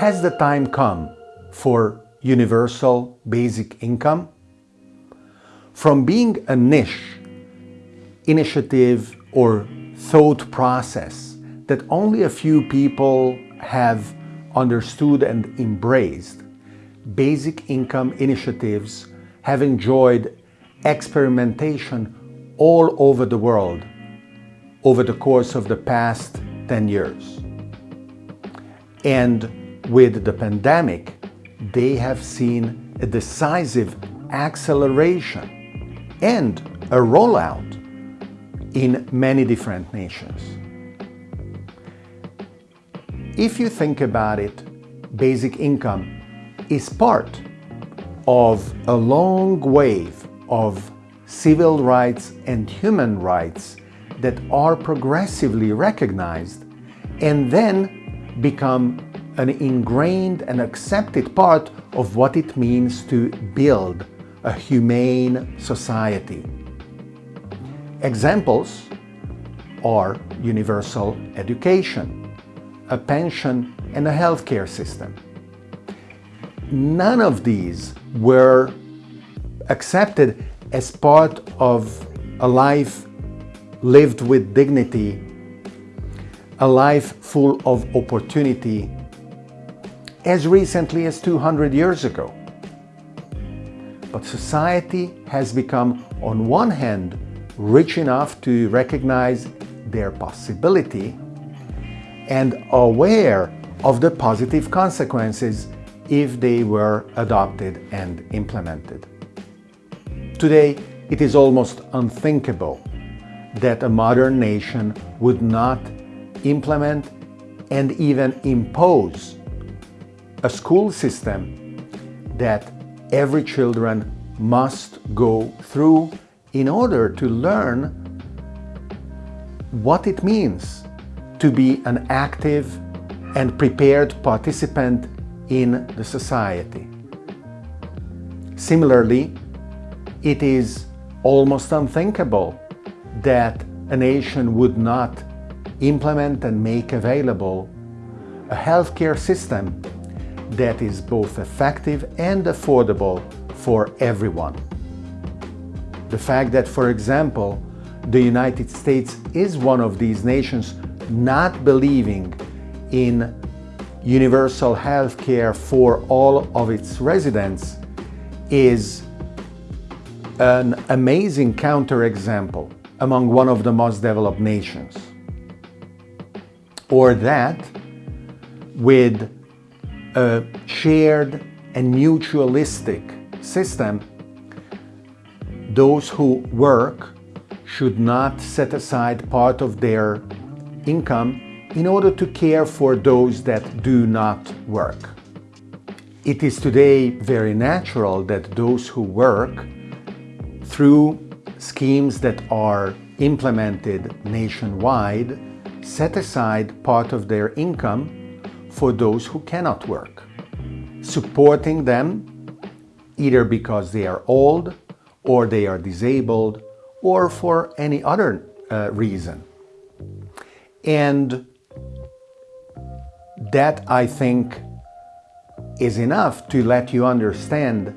Has the time come for universal basic income? From being a niche, initiative or thought process that only a few people have understood and embraced, basic income initiatives have enjoyed experimentation all over the world over the course of the past 10 years. And with the pandemic, they have seen a decisive acceleration and a rollout in many different nations. If you think about it, basic income is part of a long wave of civil rights and human rights that are progressively recognized and then become an ingrained and accepted part of what it means to build a humane society. Examples are universal education, a pension and a healthcare system. None of these were accepted as part of a life lived with dignity, a life full of opportunity as recently as 200 years ago. But society has become, on one hand, rich enough to recognize their possibility and aware of the positive consequences if they were adopted and implemented. Today, it is almost unthinkable that a modern nation would not implement and even impose a school system that every children must go through in order to learn what it means to be an active and prepared participant in the society. Similarly, it is almost unthinkable that a nation would not implement and make available a healthcare system that is both effective and affordable for everyone. The fact that, for example, the United States is one of these nations not believing in universal health care for all of its residents is an amazing counterexample among one of the most developed nations. Or that with a shared and mutualistic system, those who work should not set aside part of their income in order to care for those that do not work. It is today very natural that those who work through schemes that are implemented nationwide set aside part of their income for those who cannot work, supporting them either because they are old or they are disabled or for any other uh, reason. And that, I think, is enough to let you understand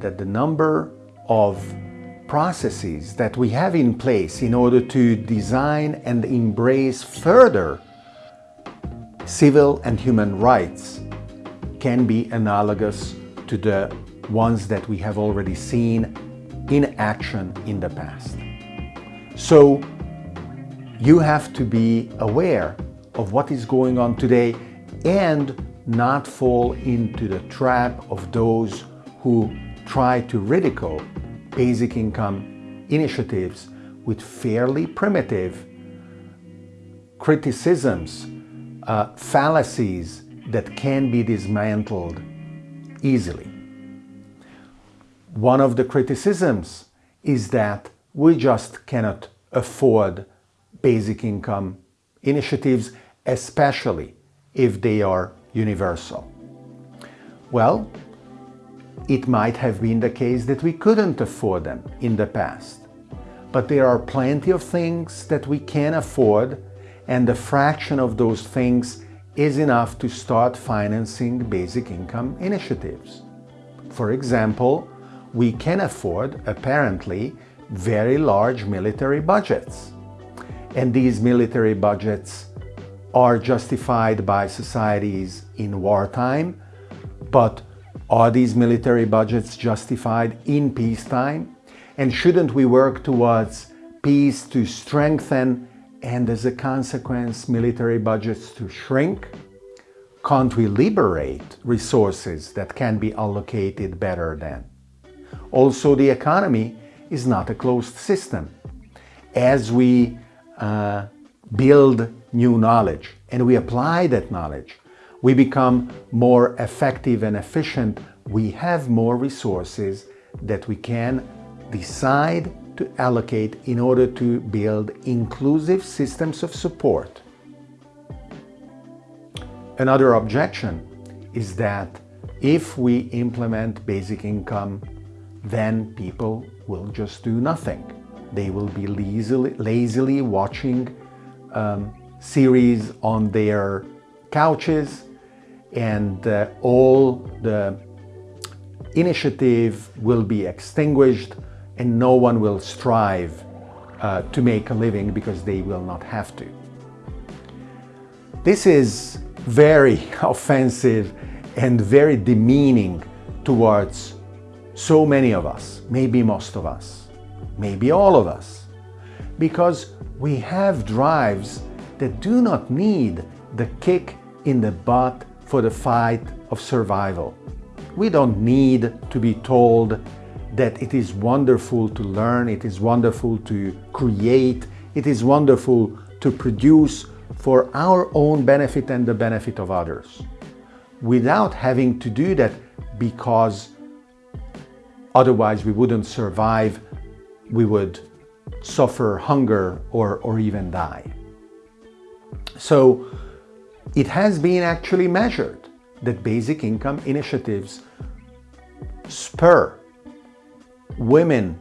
that the number of processes that we have in place in order to design and embrace further civil and human rights can be analogous to the ones that we have already seen in action in the past. So you have to be aware of what is going on today and not fall into the trap of those who try to ridicule basic income initiatives with fairly primitive criticisms, uh, fallacies that can be dismantled easily. One of the criticisms is that we just cannot afford basic income initiatives, especially if they are universal. Well, it might have been the case that we couldn't afford them in the past. But there are plenty of things that we can afford and a fraction of those things is enough to start financing basic income initiatives. For example, we can afford, apparently, very large military budgets. And these military budgets are justified by societies in wartime, but are these military budgets justified in peacetime? And shouldn't we work towards peace to strengthen and as a consequence military budgets to shrink? Can't we liberate resources that can be allocated better then? Also, the economy is not a closed system. As we uh, build new knowledge and we apply that knowledge, we become more effective and efficient. We have more resources that we can decide to allocate in order to build inclusive systems of support. Another objection is that if we implement basic income, then people will just do nothing. They will be lazily, lazily watching um, series on their couches and uh, all the initiative will be extinguished and no one will strive uh, to make a living because they will not have to. This is very offensive and very demeaning towards so many of us, maybe most of us, maybe all of us, because we have drives that do not need the kick in the butt for the fight of survival. We don't need to be told that it is wonderful to learn, it is wonderful to create, it is wonderful to produce for our own benefit and the benefit of others, without having to do that because otherwise we wouldn't survive, we would suffer hunger or, or even die. So it has been actually measured that basic income initiatives spur women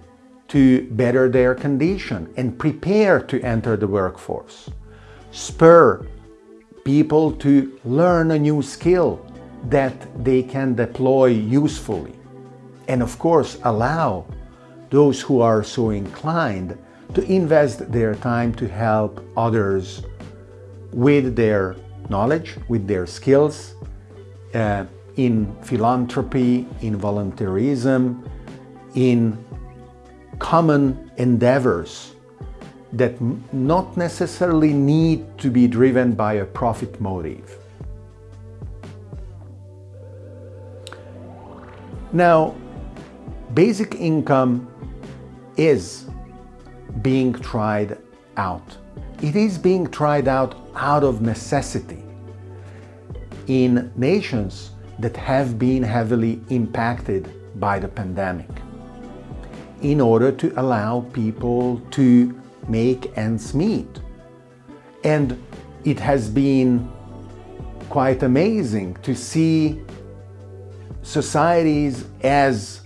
to better their condition and prepare to enter the workforce. Spur people to learn a new skill that they can deploy usefully. And of course, allow those who are so inclined to invest their time to help others with their knowledge, with their skills, uh, in philanthropy, in volunteerism, in common endeavors that not necessarily need to be driven by a profit motive. Now, basic income is being tried out. It is being tried out out of necessity in nations that have been heavily impacted by the pandemic in order to allow people to make ends meet. And it has been quite amazing to see societies as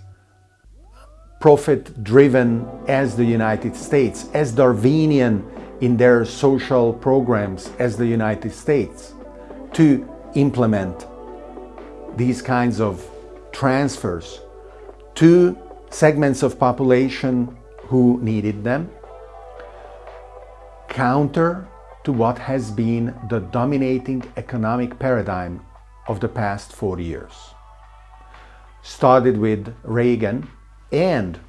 profit-driven as the United States, as Darwinian in their social programs as the United States, to implement these kinds of transfers to segments of population who needed them, counter to what has been the dominating economic paradigm of the past 40 years. Started with Reagan and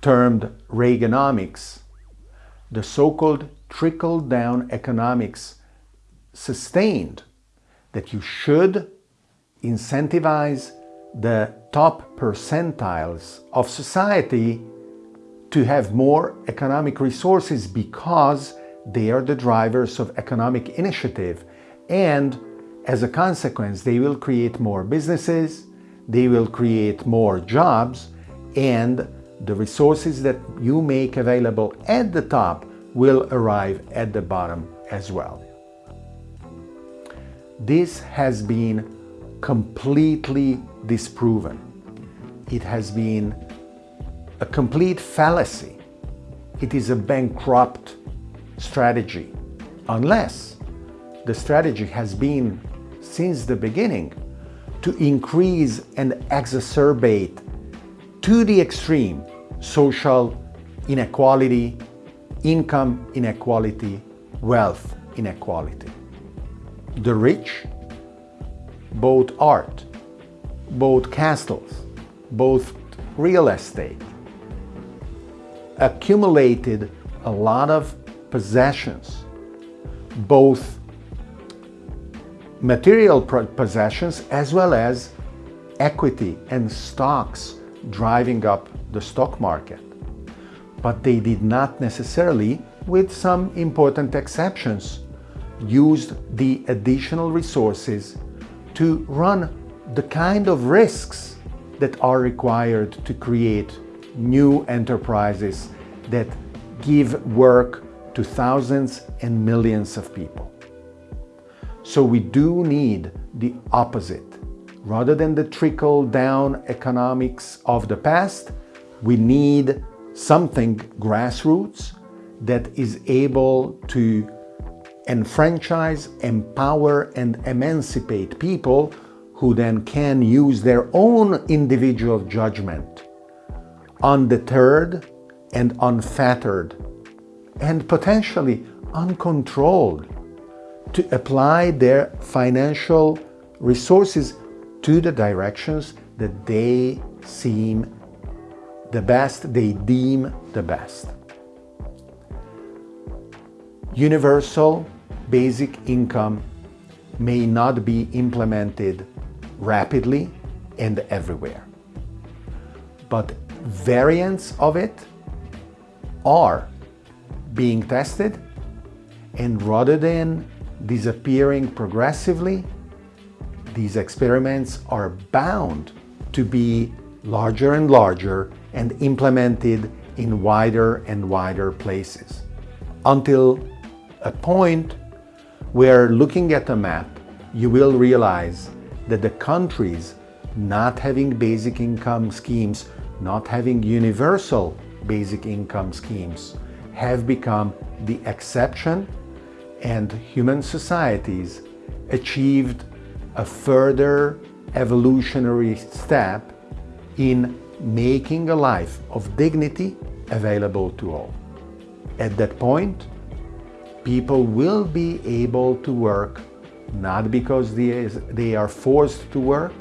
termed Reaganomics, the so-called trickle-down economics sustained that you should incentivize the top percentiles of society to have more economic resources because they are the drivers of economic initiative and as a consequence they will create more businesses, they will create more jobs and the resources that you make available at the top will arrive at the bottom as well. This has been completely disproven. It has been a complete fallacy. It is a bankrupt strategy unless the strategy has been since the beginning to increase and exacerbate to the extreme social inequality, income inequality, wealth inequality. The rich, both art, both castles, both real estate, accumulated a lot of possessions, both material possessions as well as equity and stocks driving up the stock market. But they did not necessarily, with some important exceptions, used the additional resources to run the kind of risks that are required to create new enterprises that give work to thousands and millions of people. So we do need the opposite. Rather than the trickle-down economics of the past, we need something grassroots that is able to enfranchise, empower and emancipate people who then can use their own individual judgment undeterred and unfettered and potentially uncontrolled to apply their financial resources to the directions that they seem the best, they deem the best. Universal basic income may not be implemented rapidly and everywhere, but variants of it are being tested and rather than disappearing progressively, these experiments are bound to be larger and larger and implemented in wider and wider places until a point where looking at a map you will realize that the countries not having basic income schemes, not having universal basic income schemes have become the exception and human societies achieved a further evolutionary step in making a life of dignity available to all. At that point, people will be able to work not because they, are forced to work,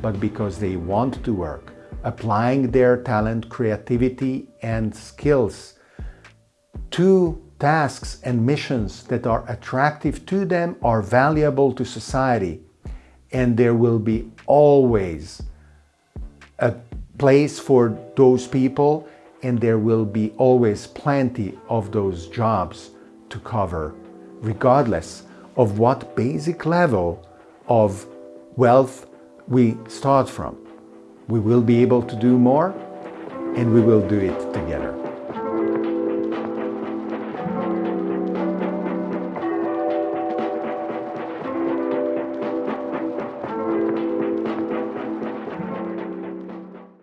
but because they want to work, applying their talent, creativity and skills to tasks and missions that are attractive to them are valuable to society. And there will be always a place for those people and there will be always plenty of those jobs to cover regardless of what basic level of wealth we start from. We will be able to do more and we will do it together.